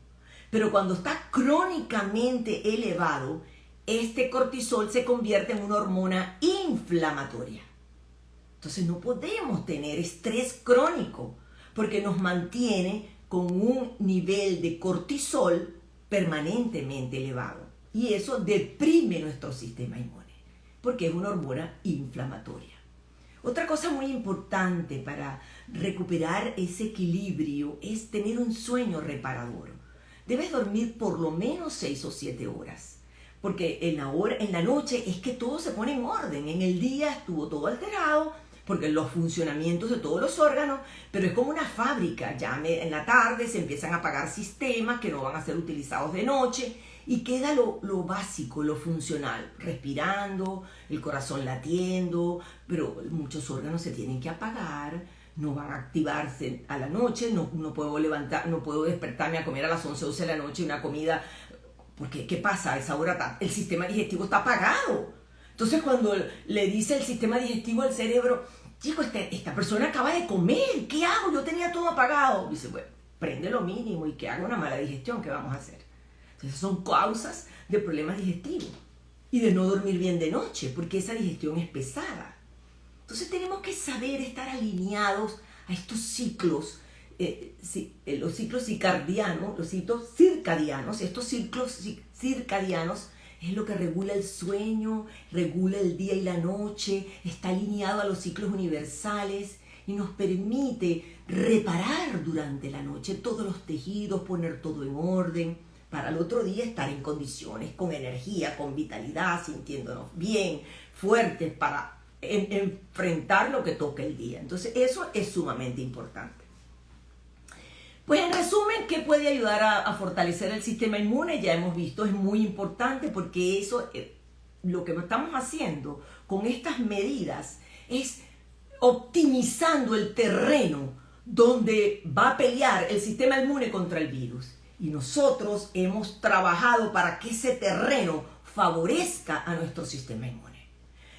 Pero cuando está crónicamente elevado, este cortisol se convierte en una hormona inflamatoria. Entonces no podemos tener estrés crónico porque nos mantiene con un nivel de cortisol permanentemente elevado y eso deprime nuestro sistema inmune, porque es una hormona inflamatoria. Otra cosa muy importante para recuperar ese equilibrio es tener un sueño reparador. Debes dormir por lo menos 6 o 7 horas, porque en la, hora, en la noche es que todo se pone en orden, en el día estuvo todo alterado, porque los funcionamientos de todos los órganos, pero es como una fábrica, ya en la tarde se empiezan a apagar sistemas que no van a ser utilizados de noche y queda lo, básico, lo funcional, respirando, el corazón latiendo, pero muchos órganos se tienen que apagar, no van a activarse a la noche, no, no puedo levantar, no puedo despertarme a comer a las 11, 12 de la noche una comida, porque ¿qué pasa? A esa hora el sistema digestivo está apagado. Entonces cuando le dice el sistema digestivo al cerebro, chico, este, esta persona acaba de comer, ¿qué hago? Yo tenía todo apagado. Dice, bueno, prende lo mínimo y que haga una mala digestión, ¿qué vamos a hacer? Entonces son causas de problemas digestivos y de no dormir bien de noche, porque esa digestión es pesada. Entonces tenemos que saber estar alineados a estos ciclos, eh, eh, los ciclos circadianos, los ciclos circadianos, estos ciclos circadianos es lo que regula el sueño, regula el día y la noche, está alineado a los ciclos universales y nos permite reparar durante la noche todos los tejidos, poner todo en orden para el otro día estar en condiciones, con energía, con vitalidad, sintiéndonos bien, fuertes para enfrentar lo que toque el día. Entonces eso es sumamente importante. Pues en resumen, ¿qué puede ayudar a, fortalecer el sistema inmune? Ya hemos visto, es muy importante porque eso, eh, lo que estamos haciendo con estas medidas es optimizando el terreno donde va a pelear el sistema inmune contra el virus. Y nosotros hemos trabajado para que ese terreno favorezca a nuestro sistema inmune.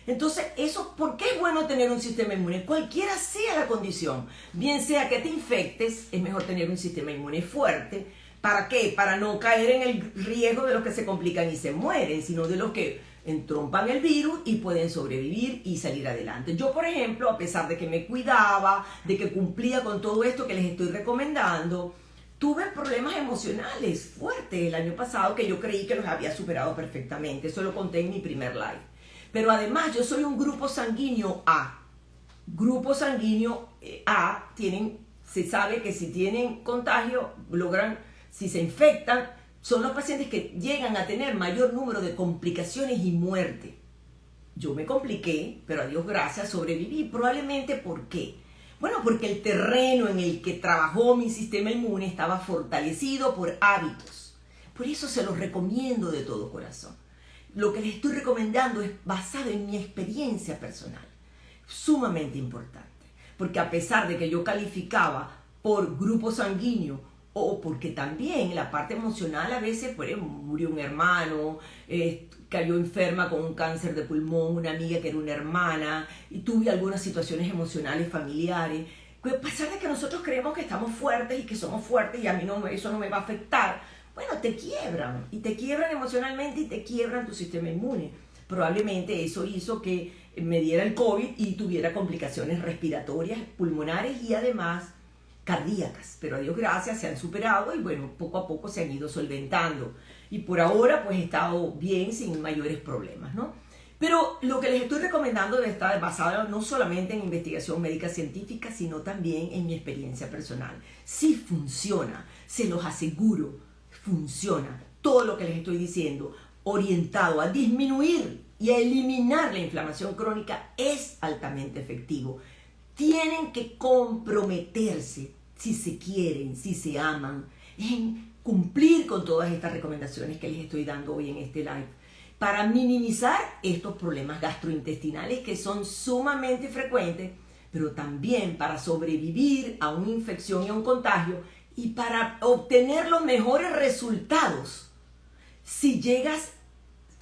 Entonces, eso, ¿por qué es bueno tener un sistema inmune? Cualquiera sea la condición, bien sea que te infectes, es mejor tener un sistema inmune fuerte. ¿Para qué? Para no caer en el riesgo de los que se complican y se mueren, sino de los que entrompan el virus y pueden sobrevivir y salir adelante. Yo, por ejemplo, a pesar de que me cuidaba, de que cumplía con todo esto que les estoy recomendando, tuve problemas emocionales fuertes el año pasado que yo creí que los había superado perfectamente. Eso lo conté en mi primer live. Pero además yo soy un grupo sanguíneo A. Grupo sanguíneo eh, A tienen, se sabe que si tienen contagio, logran, si se infectan, son los pacientes que llegan a tener mayor número de complicaciones y muerte. Yo me compliqué, pero a Dios gracias sobreviví. Probablemente ¿por qué? Bueno, porque el terreno en el que trabajó mi sistema inmune estaba fortalecido por hábitos. Por eso se los recomiendo de todo corazón. Lo que les estoy recomendando es basado en mi experiencia personal, sumamente importante, porque a pesar de que yo calificaba por grupo sanguíneo o porque también la parte emocional a veces pues, murió un hermano, eh, cayó enferma con un cáncer de pulmón, una amiga que era una hermana, y tuve algunas situaciones emocionales familiares. Pues, a pesar de que nosotros creemos que estamos fuertes y que somos fuertes y a mí no, eso no me va a afectar, bueno, te quiebran y te quiebran emocionalmente y te quiebran tu sistema inmune. Probablemente eso hizo que me diera el COVID y tuviera complicaciones respiratorias, pulmonares y además cardíacas. Pero a Dios gracias se han superado y bueno, poco a poco se han ido solventando. Y por ahora pues he estado bien sin mayores problemas, ¿no? Pero lo que les estoy recomendando estar basado no solamente en investigación médica científica, sino también en mi experiencia personal. Si funciona, se los aseguro funciona. Todo lo que les estoy diciendo, orientado a disminuir y a eliminar la inflamación crónica, es altamente efectivo. Tienen que comprometerse, si se quieren, si se aman, en cumplir con todas estas recomendaciones que les estoy dando hoy en este live para minimizar estos problemas gastrointestinales que son sumamente frecuentes, pero también para sobrevivir a una infección y a un contagio y para obtener los mejores resultados si llegas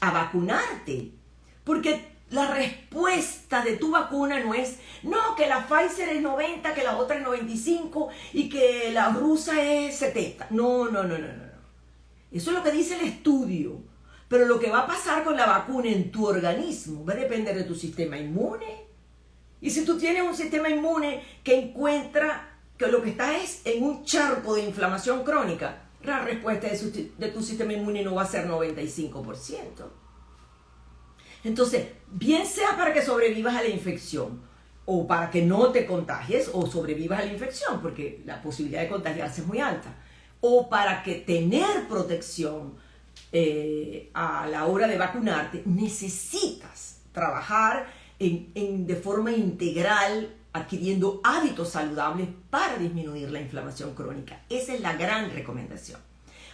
a vacunarte. Porque la respuesta de tu vacuna no es, no, que la Pfizer es 90, que la otra es 95 y que la rusa es 70. No, no, no, no, no. Eso es lo que dice el estudio. Pero lo que va a pasar con la vacuna en tu organismo va a depender de tu sistema inmune. Y si tú tienes un sistema inmune que encuentra que lo que está es en un charco de inflamación crónica, la respuesta de, tu sistema inmune no va a ser 95%. Entonces, bien sea para que sobrevivas a la infección, o para que no te contagies, o sobrevivas a la infección, porque la posibilidad de contagiarse es muy alta, o para que tener protección eh, a la hora de vacunarte, necesitas trabajar en, de forma integral adquiriendo hábitos saludables para disminuir la inflamación crónica. Esa es la gran recomendación.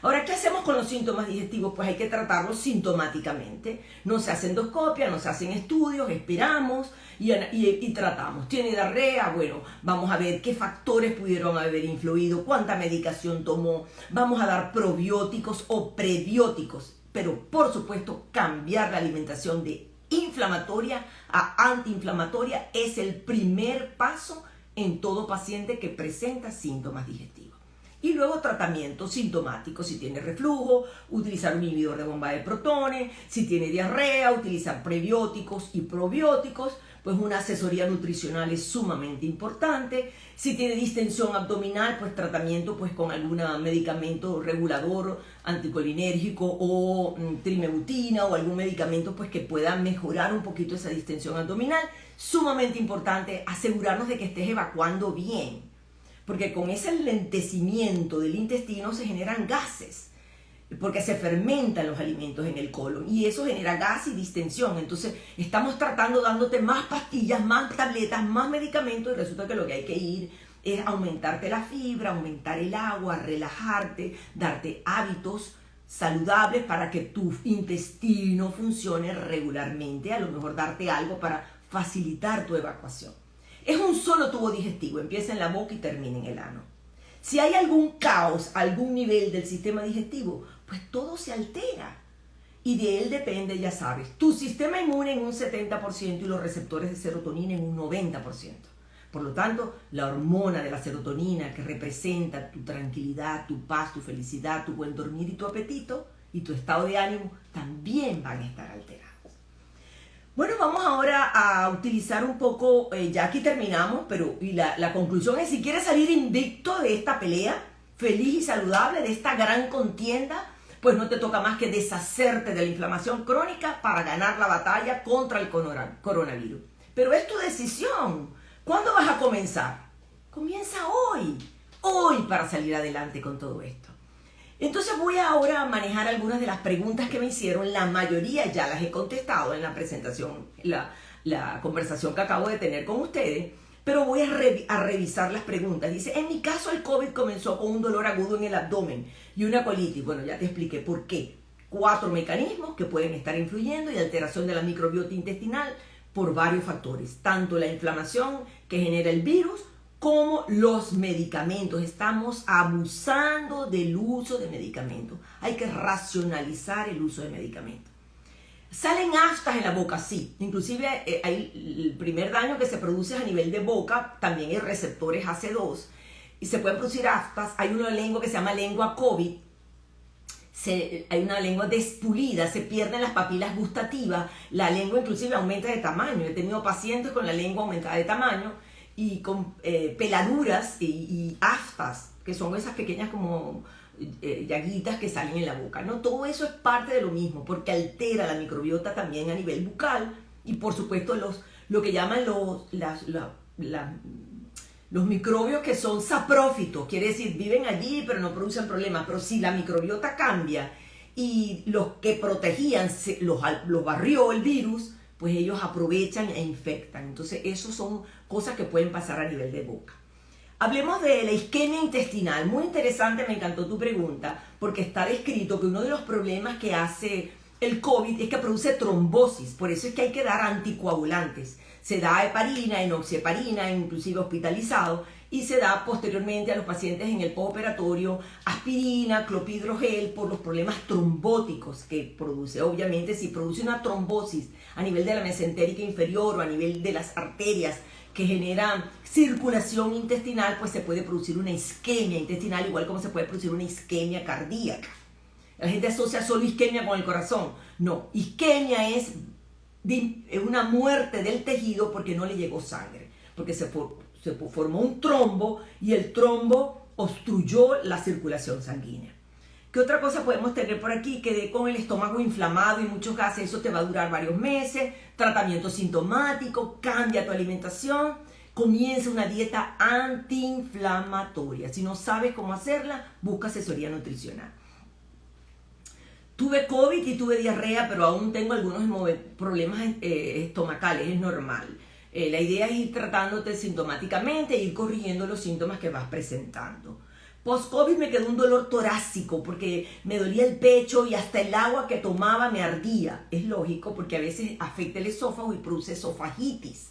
Ahora, ¿qué hacemos con los síntomas digestivos? Pues hay que tratarlos sintomáticamente. No se hacen endoscopia, no se hacen estudios, esperamos y, y, tratamos. ¿Tiene diarrea? Bueno, vamos a ver qué factores pudieron haber influido, cuánta medicación tomó. Vamos a dar probióticos o prebióticos. Pero, por supuesto, cambiar la alimentación de inflamatoria a antiinflamatoria es el primer paso en todo paciente que presenta síntomas digestivos. Y luego tratamiento sintomático, si tiene reflujo, utilizar un inhibidor de bomba de protones, si tiene diarrea, utilizar prebióticos y probióticos, pues una asesoría nutricional es sumamente importante. Si tiene distensión abdominal, pues tratamiento pues con algún medicamento regulador anticolinérgico o mm, o algún medicamento pues que pueda mejorar un poquito esa distensión abdominal. Sumamente importante asegurarnos de que estés evacuando bien, porque con ese lentecimiento del intestino se generan gases porque se fermentan los alimentos en el colon y eso genera gas y distensión. Entonces estamos tratando dándote más pastillas, más tabletas, más medicamentos y resulta que lo que hay que ir es aumentarte la fibra, aumentar el agua, relajarte, darte hábitos saludables para que tu intestino funcione regularmente, a lo mejor darte algo para facilitar tu evacuación. Es un solo tubo digestivo, empieza en la boca y termina en el ano. Si hay algún caos, algún nivel del sistema digestivo, pues todo se altera. Y de él depende, ya sabes, tu sistema inmune en un 70% y los receptores de serotonina en un 90%. Por lo tanto, la hormona de la serotonina que representa tu tranquilidad, tu paz, tu felicidad, tu buen dormir y tu apetito y tu estado de ánimo también van a estar alterados. Bueno, vamos ahora a utilizar un poco, eh, ya aquí terminamos, pero y la, la conclusión es si quieres salir invicto de esta pelea, feliz y saludable, de esta gran contienda, pues no te toca más que deshacerte de la inflamación crónica para ganar la batalla contra el coronavirus. Pero es tu decisión. ¿Cuándo vas a comenzar? Comienza hoy, hoy para salir adelante con todo esto. Entonces voy ahora a manejar algunas de las preguntas que me hicieron. La mayoría ya las he contestado en la presentación, la, la conversación que acabo de tener con ustedes. Pero voy a, a, revisar las preguntas. Dice, en mi caso el COVID comenzó con un dolor agudo en el abdomen y una colitis. Bueno, ya te expliqué por qué. Cuatro mecanismos que pueden estar influyendo y alteración de la microbiota intestinal, por varios factores, tanto la inflamación que genera el virus como los medicamentos. Estamos abusando del uso de medicamentos. Hay que racionalizar el uso de medicamentos. Salen aftas en la boca, sí. Inclusive eh, hay el primer daño que se produce a nivel de boca, también hay receptores AC2 y se pueden producir aftas. Hay una lengua que se llama lengua COVID, hay una lengua despulida, se pierden las papilas gustativas, la lengua inclusive aumenta de tamaño. He tenido pacientes con la lengua aumentada de tamaño y con eh, peladuras y, aftas, que son esas pequeñas como eh, llaguitas que salen en la boca. ¿no? Todo eso es parte de lo mismo, porque altera la microbiota también a nivel bucal y por supuesto los, lo que llaman los, las, los microbios que son saprófitos, quiere decir, viven allí pero no producen problemas. Pero si la microbiota cambia y los que protegían los, los barrió el virus, pues ellos aprovechan e infectan. Entonces, eso son cosas que pueden pasar a nivel de boca. Hablemos de la isquemia intestinal. Muy interesante, me encantó tu pregunta, porque está descrito que uno de los problemas que hace el COVID es que produce trombosis. Por eso es que hay que dar anticoagulantes se da heparina, enoxieparina, inclusive hospitalizado, y se da posteriormente a los pacientes en el postoperatorio aspirina, clopidrogel por los problemas trombóticos que produce. Obviamente, si produce una trombosis a nivel de la mesentérica inferior o a nivel de las arterias que generan circulación intestinal, pues se puede producir una isquemia intestinal, igual como se puede producir una isquemia cardíaca. La gente asocia solo isquemia con el corazón. No, isquemia es una muerte del tejido porque no le llegó sangre, porque se, se formó un trombo y el trombo obstruyó la circulación sanguínea. ¿Qué otra cosa podemos tener por aquí? Quedé con el estómago inflamado y muchos gases, eso te va a durar varios meses, tratamiento sintomático, cambia tu alimentación, comienza una dieta antiinflamatoria. Si no sabes cómo hacerla, busca asesoría nutricional. Tuve COVID y tuve diarrea, pero aún tengo algunos problemas eh, estomacales, es normal. Eh, la idea es ir tratándote sintomáticamente ir corrigiendo los síntomas que vas presentando. Post-COVID me quedó un dolor torácico porque me dolía el pecho y hasta el agua que tomaba me ardía. Es lógico porque a veces afecta el esófago y produce esofagitis.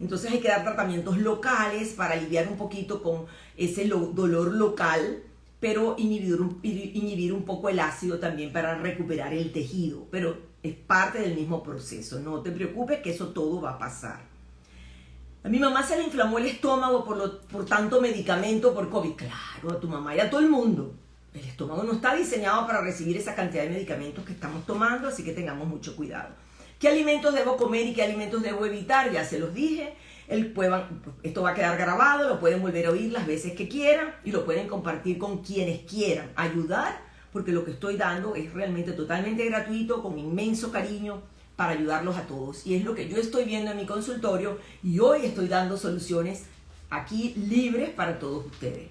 Entonces hay que dar tratamientos locales para aliviar un poquito con ese dolor local pero inhibir un, inhibir un poco el ácido también para recuperar el tejido, pero es parte del mismo proceso, no te preocupes que eso todo va a pasar. A mi mamá se le inflamó el estómago por, lo, por tanto medicamento por COVID. Claro, a tu mamá y a todo el mundo. El estómago no está diseñado para recibir esa cantidad de medicamentos que estamos tomando, así que tengamos mucho cuidado. ¿Qué alimentos debo comer y qué alimentos debo evitar? Ya se los dije esto va a quedar grabado, lo pueden volver a oír las veces que quieran y lo pueden compartir con quienes quieran. Ayudar, porque lo que estoy dando es realmente totalmente gratuito, con inmenso cariño para ayudarlos a todos. Y es lo que yo estoy viendo en mi consultorio y hoy estoy dando soluciones aquí libres para todos ustedes.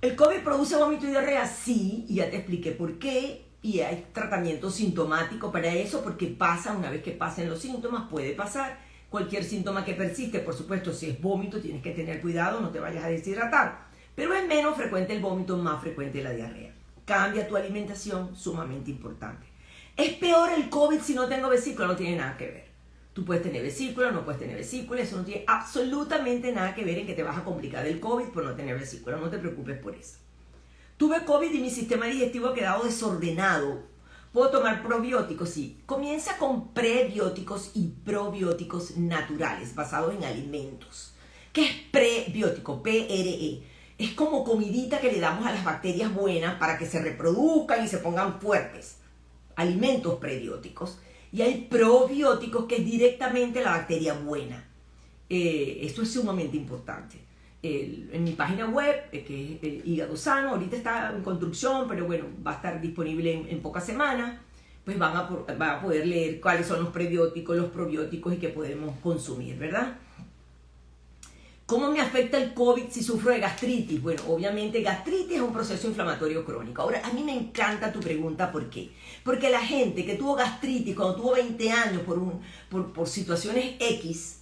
¿El COVID produce vómito y diarrea? Sí, y ya te expliqué por qué. Y hay tratamiento sintomático para eso, porque pasa, una vez que pasen los síntomas, puede pasar Cualquier síntoma que persiste, por supuesto, si es vómito, tienes que tener cuidado, no te vayas a deshidratar. Pero es menos frecuente el vómito, más frecuente la diarrea. cambia tu alimentación, sumamente importante. ¿Es peor el COVID si no tengo vesícula? No tiene nada que ver. Tú puedes tener vesícula, no puedes tener vesícula, eso no tiene absolutamente nada que ver en que te vas a complicar el COVID por no tener vesícula, no te preocupes por eso. Tuve COVID y mi sistema digestivo ha quedado desordenado. Puedo tomar probióticos, sí. Comienza con prebióticos y probióticos naturales, basados en alimentos. ¿Qué es prebiótico? PRE. Es como comidita que le damos a las bacterias buenas para que se reproduzcan y se pongan fuertes. Alimentos prebióticos. Y hay probióticos que es directamente la bacteria buena. Eh, esto es sumamente importante en mi página web, eh, que es el Hígado Sano, ahorita está en construcción, pero bueno, va a estar disponible en, pocas semanas, pues van a, van a poder leer cuáles son los prebióticos, los probióticos y qué podemos consumir, ¿verdad? ¿Cómo me afecta el COVID si sufro de gastritis? Bueno, obviamente gastritis es un proceso inflamatorio crónico. Ahora, a mí me encanta tu pregunta, ¿por qué? Porque la gente que tuvo gastritis cuando tuvo 20 años por, un, por, situaciones X,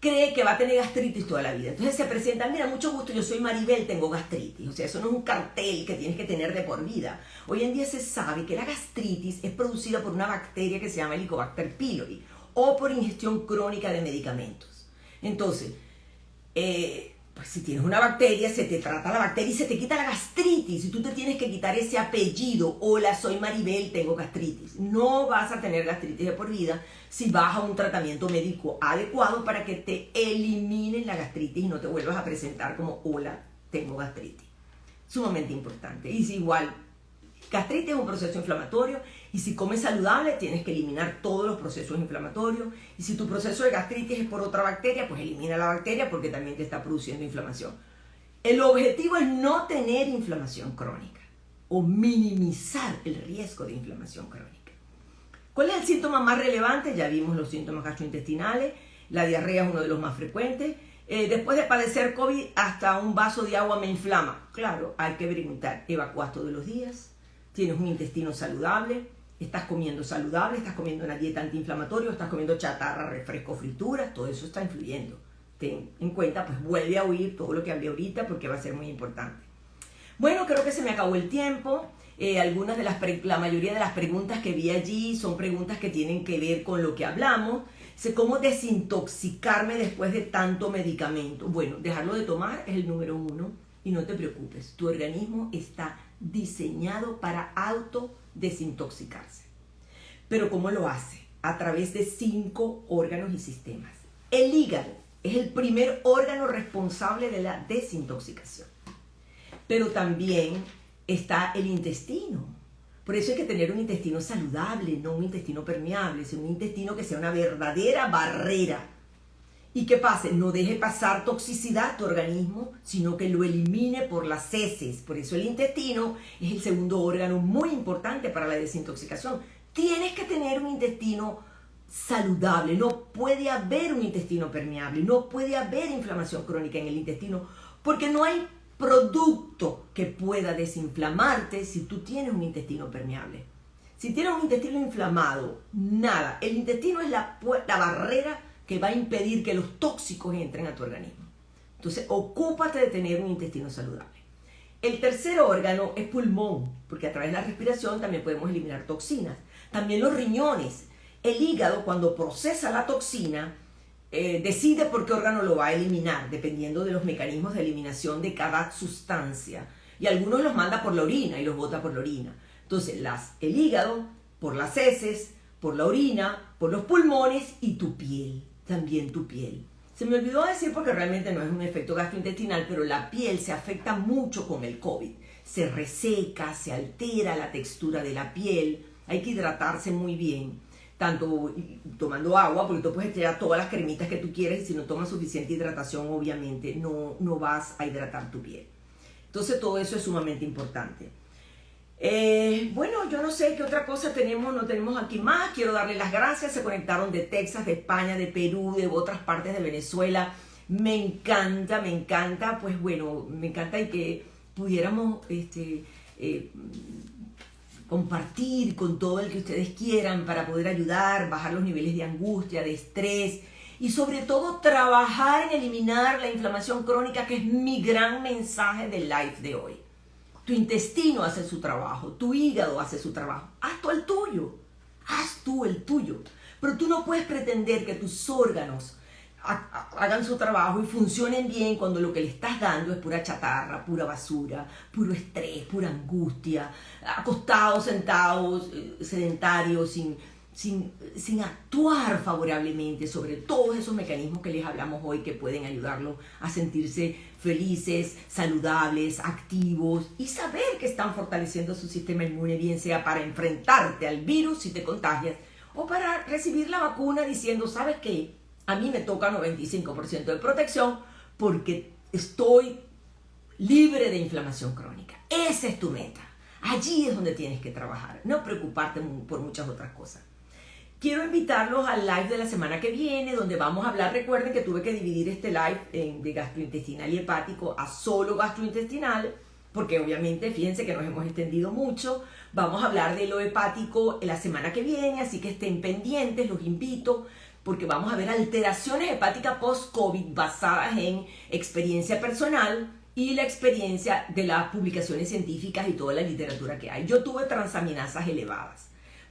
cree que va a tener gastritis toda la vida. Entonces se presenta, mira, mucho gusto, yo soy Maribel, tengo gastritis. O sea, eso no es un cartel que tienes que tener de por vida. Hoy en día se sabe que la gastritis es producida por una bacteria que se llama Helicobacter pylori o por ingestión crónica de medicamentos. Entonces, eh, pues si tienes una bacteria, se te trata la bacteria y se te quita la gastritis. Y tú te tienes que quitar ese apellido. Hola, soy Maribel, tengo gastritis. No vas a tener gastritis de por vida si vas a un tratamiento médico adecuado para que te eliminen la gastritis y no te vuelvas a presentar como hola, tengo gastritis. Sumamente importante. Y si igual, gastritis es un proceso inflamatorio y si comes saludable, tienes que eliminar todos los procesos inflamatorios. Y si tu proceso de gastritis es por otra bacteria, pues elimina la bacteria porque también te está produciendo inflamación. El objetivo es no tener inflamación crónica o minimizar el riesgo de inflamación crónica. ¿Cuál es el síntoma más relevante? Ya vimos los síntomas gastrointestinales. La diarrea es uno de los más frecuentes. Eh, después de padecer COVID, hasta un vaso de agua me inflama. Claro, hay que preguntar, ¿evacuas todos los días? ¿Tienes un intestino saludable? Estás comiendo saludable, estás comiendo una dieta antiinflamatoria, estás comiendo chatarra, refresco, frituras, todo eso está influyendo. Ten en cuenta, pues vuelve a oír todo lo que hablé ahorita porque va a ser muy importante. Bueno, creo que se me acabó el tiempo. Eh, algunas de las, la mayoría de las preguntas que vi allí son preguntas que tienen que ver con lo que hablamos. Sé cómo desintoxicarme después de tanto medicamento. Bueno, dejarlo de tomar es el número uno y no te preocupes, tu organismo está diseñado para autodesintoxicarse. Pero ¿cómo lo hace? A través de cinco órganos y sistemas. El hígado es el primer órgano responsable de la desintoxicación. Pero también está el intestino. Por eso hay que tener un intestino saludable, no un intestino permeable, sino un intestino que sea una verdadera barrera y que pase, no deje pasar toxicidad a tu organismo, sino que lo elimine por las heces. Por eso el intestino es el segundo órgano muy importante para la desintoxicación. Tienes que tener un intestino saludable, no puede haber un intestino permeable, no puede haber inflamación crónica en el intestino, porque no hay producto que pueda desinflamarte si tú tienes un intestino permeable. Si tienes un intestino inflamado, nada. El intestino es la, la barrera que va a impedir que los tóxicos entren a tu organismo. Entonces, ocúpate de tener un intestino saludable. El tercer órgano es pulmón, porque a través de la respiración también podemos eliminar toxinas. También los riñones. El hígado, cuando procesa la toxina, eh, decide por qué órgano lo va a eliminar, dependiendo de los mecanismos de eliminación de cada sustancia. Y algunos los manda por la orina y los bota por la orina. Entonces, el hígado, por las heces, por la orina, por los pulmones y tu piel también tu piel. Se me olvidó decir porque realmente no es un efecto gastrointestinal, pero la piel se afecta mucho con el COVID. Se reseca, se altera la textura de la piel, hay que hidratarse muy bien, tanto tomando agua, porque tú puedes echar todas las cremitas que tú quieres y si no tomas suficiente hidratación, obviamente no, no vas a hidratar tu piel. Entonces todo eso es sumamente importante. Eh, bueno, yo no sé qué otra cosa tenemos, no tenemos aquí más. Quiero darle las gracias. Se conectaron de Texas, de España, de Perú, de otras partes de Venezuela. Me encanta, me encanta. Pues bueno, me encanta y que pudiéramos este, eh, compartir con todo el que ustedes quieran para poder ayudar, bajar los niveles de angustia, de estrés y sobre todo trabajar en eliminar la inflamación crónica, que es mi gran mensaje del live de hoy. Tu intestino hace su trabajo, tu hígado hace su trabajo. Haz tú el tuyo, haz tú el tuyo. Pero tú no puedes pretender que tus órganos hagan su trabajo y funcionen bien cuando lo que le estás dando es pura chatarra, pura basura, puro estrés, pura angustia, acostados, sentados, eh, sedentarios, sin, sin, sin, actuar favorablemente sobre todos esos mecanismos que les hablamos hoy que pueden ayudarlos a sentirse felices, saludables, activos y saber que están fortaleciendo su sistema inmune, bien sea para enfrentarte al virus si te contagias o para recibir la vacuna diciendo, ¿sabes qué? A mí me toca 95% de protección porque estoy libre de inflamación crónica. Esa es tu meta. Allí es donde tienes que trabajar, no preocuparte por muchas otras cosas. Quiero invitarlos al live de la semana que viene, donde vamos a hablar, recuerden que tuve que dividir este live de gastrointestinal y hepático a solo gastrointestinal, porque obviamente, fíjense que nos hemos extendido mucho, vamos a hablar de lo hepático la semana que viene, así que estén pendientes, los invito, porque vamos a ver alteraciones hepáticas post-COVID basadas en experiencia personal y la experiencia de las publicaciones científicas y toda la literatura que hay. Yo tuve transaminasas elevadas.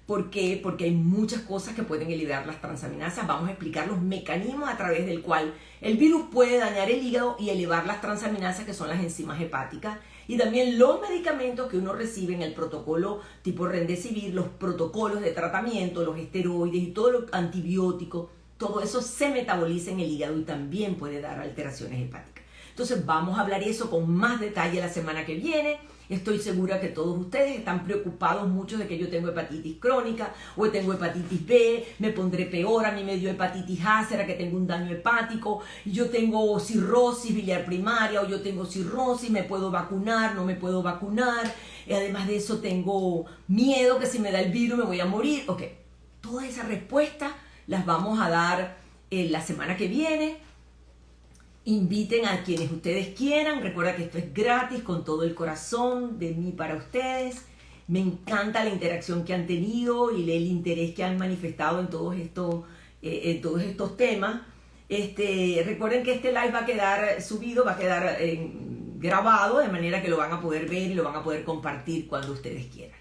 ¿Por qué? Porque hay muchas cosas que pueden eliminar las transaminasas. Vamos a explicar los mecanismos a través del cual el virus puede dañar el hígado y elevar las transaminasas, que son las enzimas hepáticas. Y también los medicamentos que uno recibe en el protocolo tipo Rendecivir, los protocolos de tratamiento, los esteroides y todo lo antibiótico, todo eso se metaboliza en el hígado y también puede dar alteraciones hepáticas. Entonces vamos a hablar eso con más detalle la semana que viene. Estoy segura que todos ustedes están preocupados mucho de que yo tengo hepatitis crónica o tengo hepatitis B, me pondré peor, a mí me dio hepatitis A, será que tengo un daño hepático, yo tengo cirrosis biliar primaria o yo tengo cirrosis, me puedo vacunar, no me puedo vacunar, y además de eso tengo miedo que si me da el virus me voy a morir. Ok, todas esas respuestas las vamos a dar eh, la semana que viene Inviten a quienes ustedes quieran. Recuerda que esto es gratis con todo el corazón de mí para ustedes. Me encanta la interacción que han tenido y el interés que han manifestado en todos estos, eh, en todos estos temas. Este, recuerden que este live va a quedar subido, va a quedar eh, grabado, de manera que lo van a poder ver y lo van a poder compartir cuando ustedes quieran.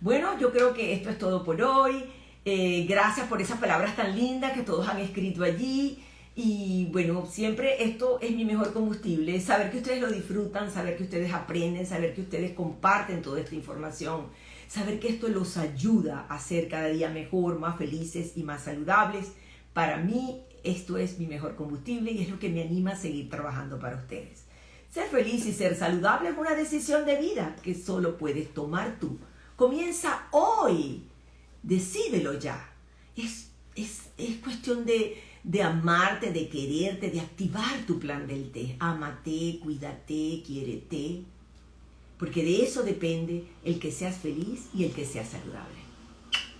Bueno, yo creo que esto es todo por hoy. Eh, gracias por esas palabras tan lindas que todos han escrito allí. Y bueno, siempre esto es mi mejor combustible, saber que ustedes lo disfrutan, saber que ustedes aprenden, saber que ustedes comparten toda esta información, saber que esto los ayuda a ser cada día mejor, más felices y más saludables. Para mí esto es mi mejor combustible y es lo que me anima a seguir trabajando para ustedes. Ser feliz y ser saludable es una decisión de vida que solo puedes tomar tú. Comienza hoy. Decídelo ya. Es, es, es cuestión de de amarte, de quererte, de activar tu plan del té. Amate, cuídate, quiérete. Porque de eso depende el que seas feliz y el que seas saludable.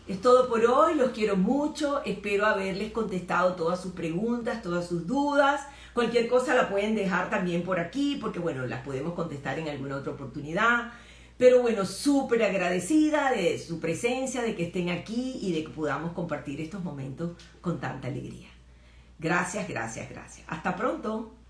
Es todo por hoy, los quiero mucho, espero haberles contestado todas sus preguntas, todas sus dudas. Cualquier cosa la pueden dejar también por aquí, porque bueno, las podemos contestar en alguna otra oportunidad. Pero bueno, súper agradecida de su presencia, de que estén aquí y de que podamos compartir estos momentos con tanta alegría. Gracias, gracias, gracias. Hasta pronto.